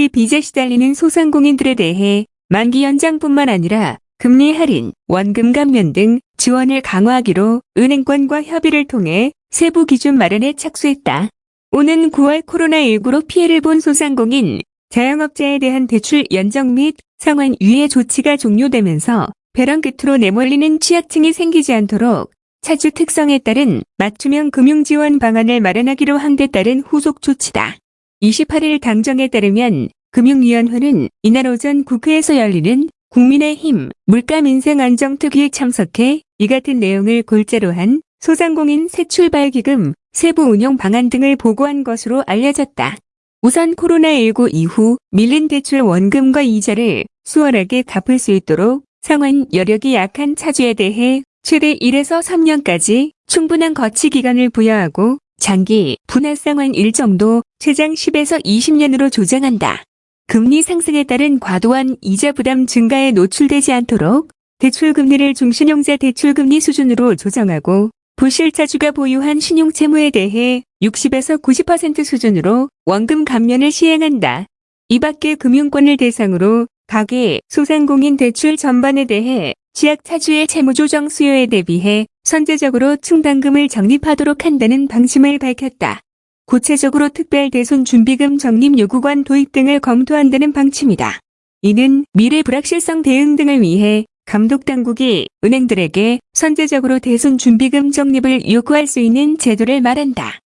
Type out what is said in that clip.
초기 빚에 시달리는 소상공인들에 대해 만기 연장뿐만 아니라 금리 할인, 원금 감면 등 지원을 강화하기로 은행권과 협의를 통해 세부 기준 마련에 착수했다. 오는 9월 코로나19로 피해를 본 소상공인, 자영업자에 대한 대출 연장 및 상환 유예 조치가 종료되면서 벼랑 끝으로 내몰리는 취약층이 생기지 않도록 차주 특성에 따른 맞춤형 금융지원 방안을 마련하기로 한 데 따른 후속 조치다. 28일 당정에 따르면 금융위원회는 이날 오전 국회에서 열리는 국민의힘 물가민생안정특위에 참석해 이 같은 내용을 골자로 한 소상공인 새출발기금 세부 운영 방안 등을 보고한 것으로 알려졌다. 우선 코로나19 이후 밀린 대출 원금과 이자를 수월하게 갚을 수 있도록 상환 여력이 약한 차주에 대해 최대 1에서 3년까지 충분한 거치 기간을 부여하고 장기 분할 상환 일정도 최장 10에서 20년으로 조정한다. 금리 상승에 따른 과도한 이자 부담 증가에 노출되지 않도록 대출 금리를 중신용자 대출 금리 수준으로 조정하고 부실차주가 보유한 신용채무에 대해 60에서 90% 수준으로 원금 감면을 시행한다. 이 밖에 금융권을 대상으로 가계, 소상공인 대출 전반에 대해 지약차주의 채무조정 수요에 대비해 선제적으로 충당금을 적립하도록 한다는 방침을 밝혔다. 구체적으로 특별 대손 준비금 적립 요구관 도입 등을 검토한다는 방침이다. 이는 미래 불확실성 대응 등을 위해 감독당국이 은행들에게 선제적으로 대손 준비금 적립을 요구할 수 있는 제도를 말한다.